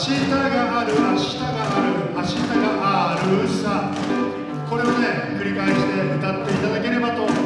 日がある明日がある明日があるさ。これをね繰り返して歌っていただければと思います。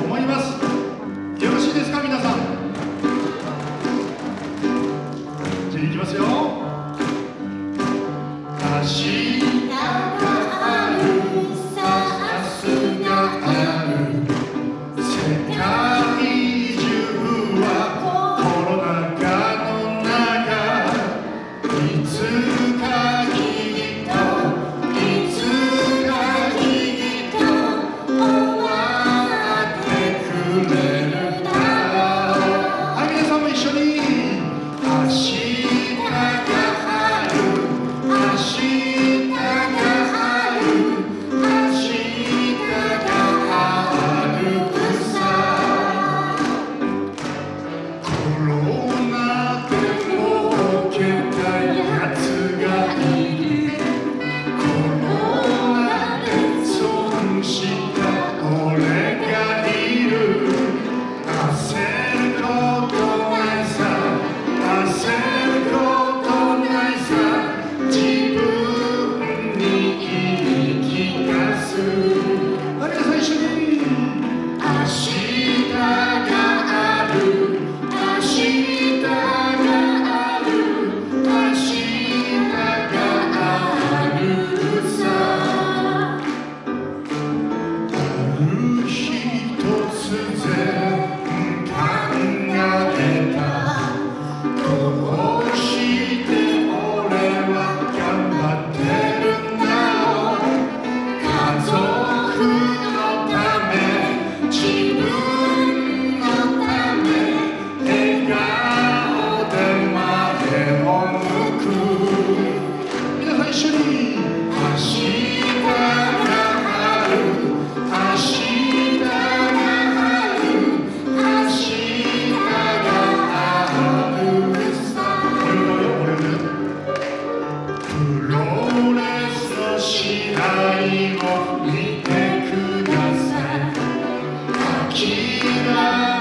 Jesus.